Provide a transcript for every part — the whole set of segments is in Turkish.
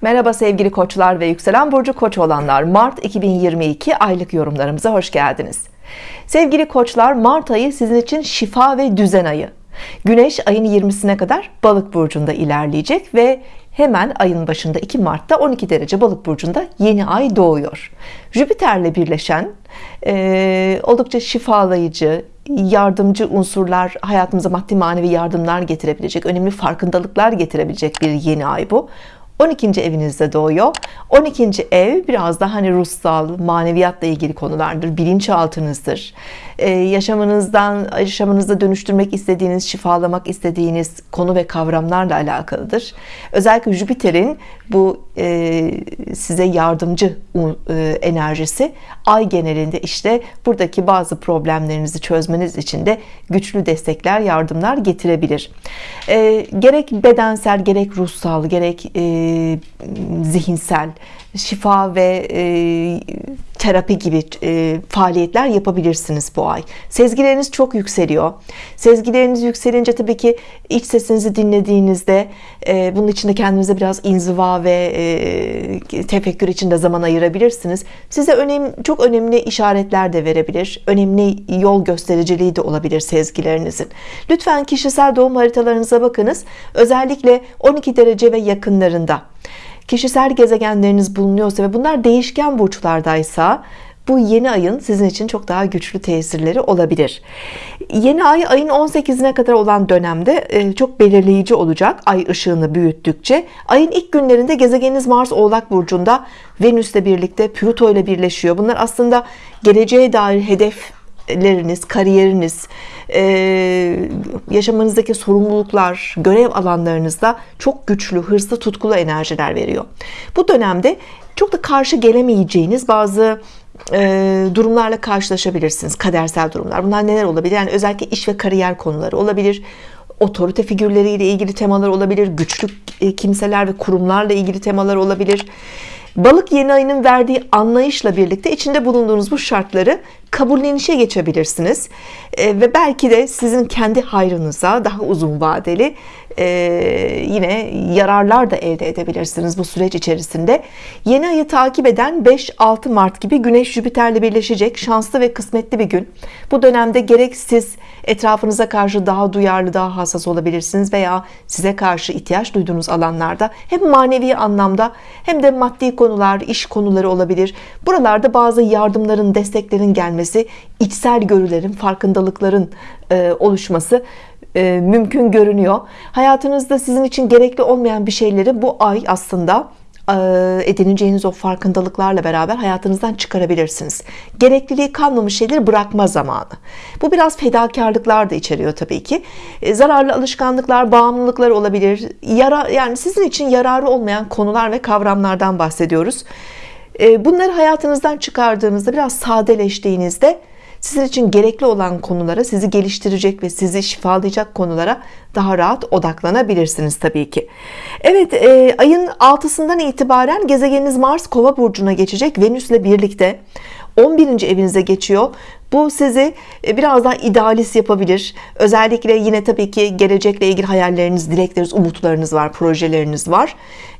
Merhaba sevgili koçlar ve yükselen burcu koç olanlar. Mart 2022 aylık yorumlarımıza hoş geldiniz. Sevgili koçlar Mart ayı sizin için şifa ve düzen ayı. Güneş ayın 20'sine kadar balık burcunda ilerleyecek ve hemen ayın başında 2 Mart'ta 12 derece balık burcunda yeni ay doğuyor. Jüpiter'le birleşen e, oldukça şifalayıcı yardımcı unsurlar hayatımıza maddi manevi yardımlar getirebilecek önemli farkındalıklar getirebilecek bir yeni ay bu 12. evinizde doğuyor 12. ev biraz daha hani ruhsal maneviyatla ilgili konulardır bilinçaltınızdır ee, yaşamınızdan yaşamınızda dönüştürmek istediğiniz şifalamak istediğiniz konu ve kavramlarla alakalıdır özellikle Jüpiter'in bu size yardımcı e, enerjisi. Ay genelinde işte buradaki bazı problemlerinizi çözmeniz için de güçlü destekler yardımlar getirebilir. E, gerek bedensel gerek ruhsal gerek zihinsel şifa ve e, terapi gibi e, faaliyetler yapabilirsiniz bu ay. Sezgileriniz çok yükseliyor. Sezgileriniz yükselince tabii ki iç sesinizi dinlediğinizde e, bunun içinde kendinize biraz inziva ve e, tefekkür için de zaman ayırabilirsiniz. Size önemli, çok önemli işaretler de verebilir. Önemli yol göstericiliği de olabilir sezgilerinizin. Lütfen kişisel doğum haritalarınıza bakınız. Özellikle 12 derece ve yakınlarında kişisel gezegenleriniz bulunuyorsa ve bunlar değişken burçlardaysa bu yeni ayın sizin için çok daha güçlü tesirleri olabilir. Yeni ay ayın 18'ine kadar olan dönemde e, çok belirleyici olacak ay ışığını büyüttükçe. Ayın ilk günlerinde gezegeniniz Mars oğlak burcunda Venüs'le birlikte Plüto ile birleşiyor. Bunlar aslında geleceğe dair hedefleriniz kariyeriniz e, yaşamınızdaki sorumluluklar görev alanlarınızda çok güçlü hırslı tutkulu enerjiler veriyor. Bu dönemde çok da karşı gelemeyeceğiniz bazı e, durumlarla karşılaşabilirsiniz. Kadersel durumlar. Bunlar neler olabilir? Yani özellikle iş ve kariyer konuları olabilir. Otorite figürleriyle ilgili temalar olabilir. Güçlü e, kimseler ve kurumlarla ilgili temalar olabilir balık yeni ayının verdiği anlayışla birlikte içinde bulunduğunuz bu şartları kabullenişe geçebilirsiniz. E, ve belki de sizin kendi hayrınıza daha uzun vadeli e, yine yararlar da elde edebilirsiniz bu süreç içerisinde. Yeni ayı takip eden 5-6 Mart gibi Güneş Jüpiter'le birleşecek şanslı ve kısmetli bir gün. Bu dönemde gerek siz etrafınıza karşı daha duyarlı daha hassas olabilirsiniz veya size karşı ihtiyaç duyduğunuz alanlarda hem manevi anlamda hem de maddi konular iş konuları olabilir. Buralarda bazı yardımların desteklerin gelmesi içsel görülerin farkındalıkların e, oluşması e, mümkün görünüyor. Hayatınızda sizin için gerekli olmayan bir şeyleri bu ay aslında e, edineceğiniz o farkındalıklarla beraber hayatınızdan çıkarabilirsiniz. Gerekliliği kalmamış şeyleri bırakma zamanı. Bu biraz fedakarlıklar da içeriyor tabii ki. E, zararlı alışkanlıklar bağımlılıklar olabilir. Yara yani sizin için yararı olmayan konular ve kavramlardan bahsediyoruz. Bunları hayatınızdan çıkardığınızda biraz sadeleştiğinizde sizin için gerekli olan konulara sizi geliştirecek ve sizi şifalayacak konulara daha rahat odaklanabilirsiniz Tabii ki. Evet e, ayın 6'sından itibaren gezegeniniz Mars kova burcuna geçecek. Venüs ile birlikte 11. evinize geçiyor. Bu sizi e, biraz daha idealist yapabilir. Özellikle yine tabii ki gelecekle ilgili hayalleriniz dilekleriniz umutlarınız var projeleriniz var.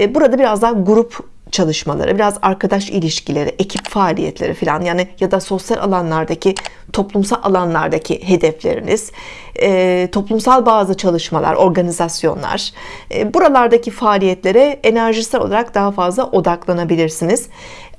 E, burada biraz daha grup çalışmaları biraz arkadaş ilişkileri ekip faaliyetleri falan yani ya da sosyal alanlardaki toplumsal alanlardaki hedefleriniz e, toplumsal bazı çalışmalar organizasyonlar e, buralardaki faaliyetlere enerjisel olarak daha fazla odaklanabilirsiniz.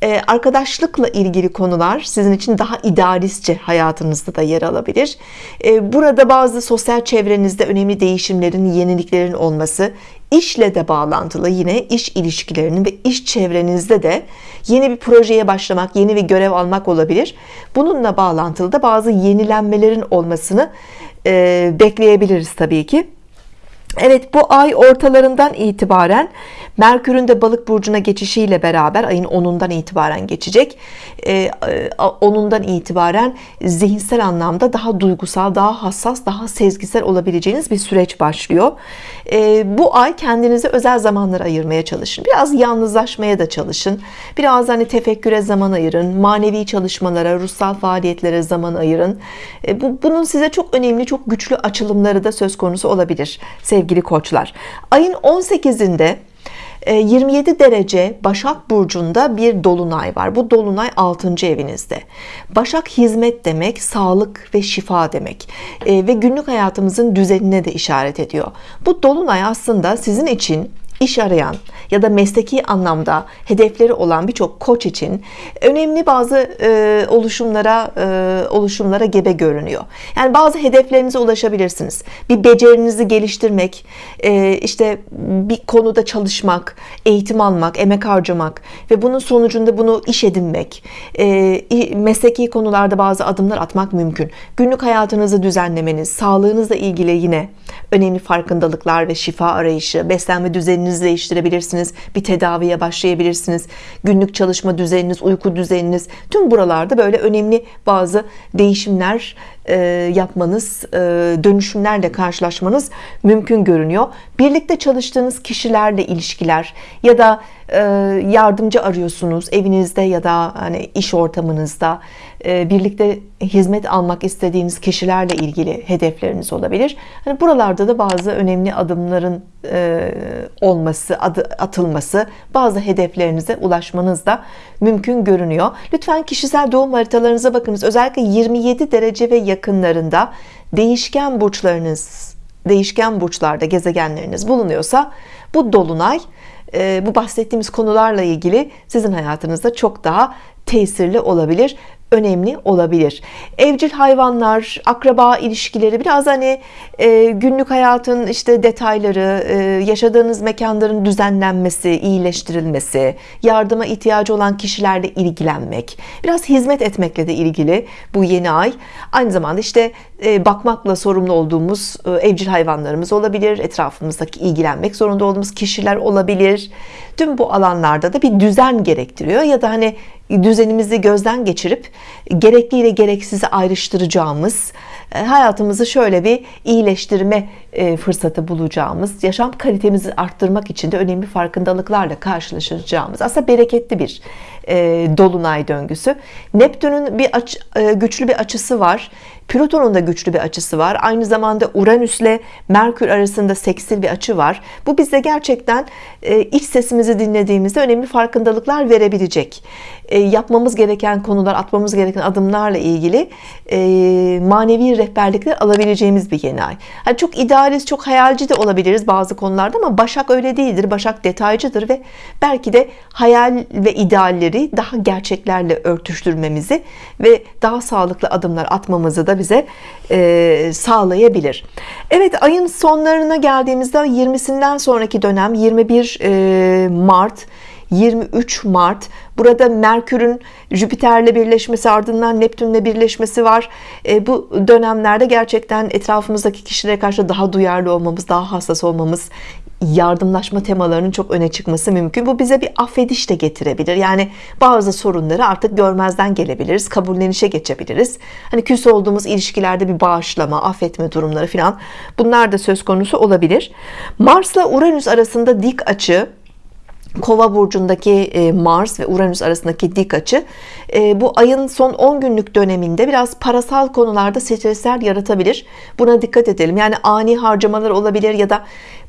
E, arkadaşlıkla ilgili konular sizin için daha idealistçe hayatınızda da yer alabilir. E, burada bazı sosyal çevrenizde önemli değişimlerin yeniliklerin olması işle de bağlantılı yine iş ilişkilerinin ve iş çevrenizde de yeni bir projeye başlamak yeni bir görev almak olabilir. Bununla bağlantılı da bazı yenilenmelerin olmasını e, bekleyebiliriz Tabii ki. Evet bu ay ortalarından itibaren Merkür'ün de balık burcuna geçişiyle beraber ayın 10'undan itibaren geçecek ee, 10'undan itibaren zihinsel anlamda daha duygusal daha hassas daha sezgisel olabileceğiniz bir süreç başlıyor bu ay kendinize özel zamanlar ayırmaya çalışın. Biraz yalnızlaşmaya da çalışın. Biraz hani tefekküre zaman ayırın. Manevi çalışmalara ruhsal faaliyetlere zaman ayırın. Ee, bu, bunun size çok önemli çok güçlü açılımları da söz konusu olabilir sevgili koçlar. Ayın 18'inde 27 derece Başak Burcu'nda bir dolunay var. Bu dolunay 6. evinizde. Başak hizmet demek, sağlık ve şifa demek. Ve günlük hayatımızın düzenine de işaret ediyor. Bu dolunay aslında sizin için iş arayan ya da mesleki anlamda hedefleri olan birçok koç için önemli bazı e, oluşumlara e, oluşumlara gebe görünüyor. Yani bazı hedeflerinize ulaşabilirsiniz. Bir becerinizi geliştirmek, e, işte bir konuda çalışmak, eğitim almak, emek harcamak ve bunun sonucunda bunu iş edinmek, e, mesleki konularda bazı adımlar atmak mümkün. Günlük hayatınızı düzenlemeniz, sağlığınızla ilgili yine önemli farkındalıklar ve şifa arayışı, beslenme düzeninizi değiştirebilirsiniz. Bir tedaviye başlayabilirsiniz. Günlük çalışma düzeniniz, uyku düzeniniz tüm buralarda böyle önemli bazı değişimler e, yapmanız, e, dönüşümlerle karşılaşmanız mümkün görünüyor. Birlikte çalıştığınız kişilerle ilişkiler ya da e, yardımcı arıyorsunuz evinizde ya da hani iş ortamınızda birlikte hizmet almak istediğiniz kişilerle ilgili hedefleriniz olabilir. Hani buralarda da bazı önemli adımların olması, adı, atılması, bazı hedeflerinize ulaşmanız da mümkün görünüyor. Lütfen kişisel doğum haritalarınıza bakınız. Özellikle 27 derece ve yakınlarında değişken burçlarınız değişken burçlarda gezegenleriniz bulunuyorsa bu dolunay e, bu bahsettiğimiz konularla ilgili sizin hayatınızda çok daha tesirli olabilir önemli olabilir. Evcil hayvanlar, akraba ilişkileri biraz hani e, günlük hayatın işte detayları, e, yaşadığınız mekanların düzenlenmesi, iyileştirilmesi, yardıma ihtiyacı olan kişilerle ilgilenmek, biraz hizmet etmekle de ilgili bu yeni ay. Aynı zamanda işte e, bakmakla sorumlu olduğumuz e, evcil hayvanlarımız olabilir, etrafımızdaki ilgilenmek zorunda olduğumuz kişiler olabilir. Tüm bu alanlarda da bir düzen gerektiriyor ya da hani düzenimizi gözden geçirip gerekli ile gereksizi ayrıştıracağımız e, hayatımızı şöyle bir iyileştirme e, fırsatı bulacağımız yaşam kalitemizi arttırmak için de önemli farkındalıklarla karşılaşacağımız aslında bereketli bir e, dolunay döngüsü. Neptün'ün bir aç, güçlü bir açısı var Plüton'un da güçlü bir açısı var. Aynı zamanda Uranüs ile Merkür arasında seksil bir açı var. Bu bize gerçekten e, iç sesimizi dinlediğimizde önemli farkındalıklar verebilecek. E, yapmamız gereken konular, atmamız gereken adımlarla ilgili e, manevi rehberlikler alabileceğimiz bir yeni ay. Yani çok idealist, çok hayalci de olabiliriz bazı konularda ama Başak öyle değildir. Başak detaycıdır ve belki de hayal ve idealleri daha gerçeklerle örtüştürmemizi ve daha sağlıklı adımlar atmamızı da bize e, sağlayabilir. Evet ayın sonlarına geldiğimizde 20'sinden sonraki dönem 21 e, Mart 23 Mart burada Merkür'ün Jüpiter'le birleşmesi ardından Neptün'le birleşmesi var e, bu dönemlerde gerçekten etrafımızdaki kişilere karşı daha duyarlı olmamız daha hassas olmamız yardımlaşma temalarının çok öne çıkması mümkün bu bize bir affediş de getirebilir yani bazı sorunları artık görmezden gelebiliriz kabullenişe geçebiliriz hani küs olduğumuz ilişkilerde bir bağışlama affetme durumları filan bunlar da söz konusu olabilir Mars'la Uranüs arasında dik açı Kova burcundaki e, Mars ve Uranüs arasındaki dik açı e, bu ayın son 10 günlük döneminde biraz parasal konularda stresler yaratabilir. Buna dikkat edelim. Yani ani harcamalar olabilir ya da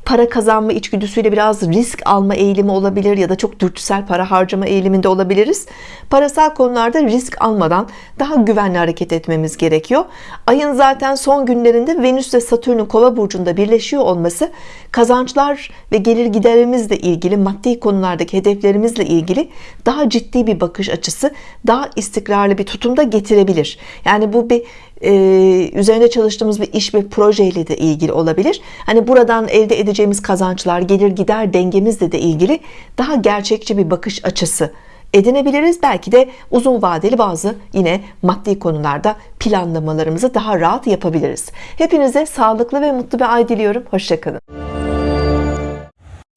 para kazanma içgüdüsüyle biraz risk alma eğilimi olabilir ya da çok dürtüsel para harcama eğiliminde olabiliriz. Parasal konularda risk almadan daha güvenli hareket etmemiz gerekiyor. Ayın zaten son günlerinde Venüs ve Satürn'ün Kova burcunda birleşiyor olması kazançlar ve gelir giderimizle ilgili maddi konulardaki hedeflerimizle ilgili daha ciddi bir bakış açısı, daha istikrarlı bir tutumda getirebilir. Yani bu bir e, üzerinde çalıştığımız bir iş ve projeyle de ilgili olabilir. Hani buradan elde edeceğimiz kazançlar, gelir gider dengemizle de ilgili daha gerçekçi bir bakış açısı edinebiliriz. Belki de uzun vadeli bazı yine maddi konularda planlamalarımızı daha rahat yapabiliriz. Hepinize sağlıklı ve mutlu bir ay diliyorum. Hoşçakalın.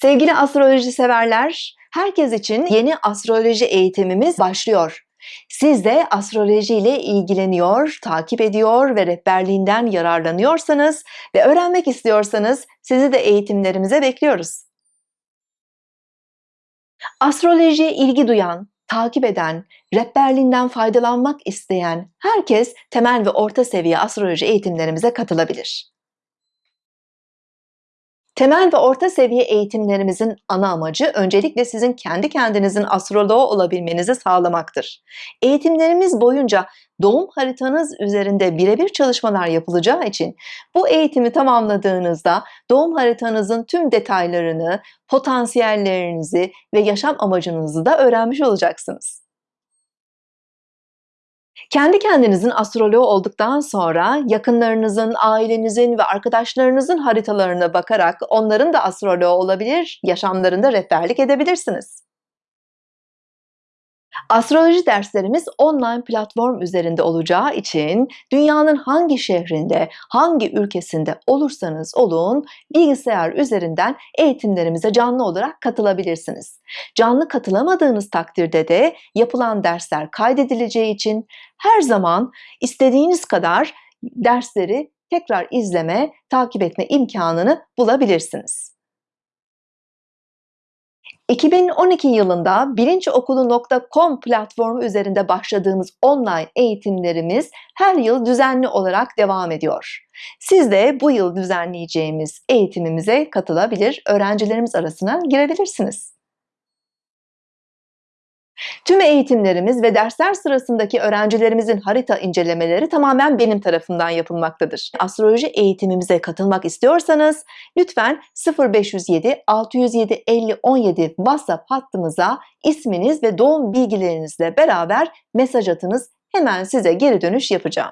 Sevgili astroloji severler, herkes için yeni astroloji eğitimimiz başlıyor. Siz de astroloji ile ilgileniyor, takip ediyor ve rehberliğinden yararlanıyorsanız ve öğrenmek istiyorsanız sizi de eğitimlerimize bekliyoruz. Astrolojiye ilgi duyan, takip eden, rehberliğinden faydalanmak isteyen herkes temel ve orta seviye astroloji eğitimlerimize katılabilir. Temel ve orta seviye eğitimlerimizin ana amacı öncelikle sizin kendi kendinizin astroloğu olabilmenizi sağlamaktır. Eğitimlerimiz boyunca doğum haritanız üzerinde birebir çalışmalar yapılacağı için bu eğitimi tamamladığınızda doğum haritanızın tüm detaylarını, potansiyellerinizi ve yaşam amacınızı da öğrenmiş olacaksınız. Kendi kendinizin astroloğu olduktan sonra yakınlarınızın, ailenizin ve arkadaşlarınızın haritalarına bakarak onların da astroloğu olabilir, yaşamlarında rehberlik edebilirsiniz. Astroloji derslerimiz online platform üzerinde olacağı için dünyanın hangi şehrinde, hangi ülkesinde olursanız olun bilgisayar üzerinden eğitimlerimize canlı olarak katılabilirsiniz. Canlı katılamadığınız takdirde de yapılan dersler kaydedileceği için her zaman istediğiniz kadar dersleri tekrar izleme, takip etme imkanını bulabilirsiniz. 2012 yılında bilinçokulu.com platformu üzerinde başladığımız online eğitimlerimiz her yıl düzenli olarak devam ediyor. Siz de bu yıl düzenleyeceğimiz eğitimimize katılabilir, öğrencilerimiz arasına girebilirsiniz. Tüm eğitimlerimiz ve dersler sırasındaki öğrencilerimizin harita incelemeleri tamamen benim tarafımdan yapılmaktadır. Astroloji eğitimimize katılmak istiyorsanız lütfen 0507 607 50 17 WhatsApp hattımıza isminiz ve doğum bilgilerinizle beraber mesaj atınız. Hemen size geri dönüş yapacağım.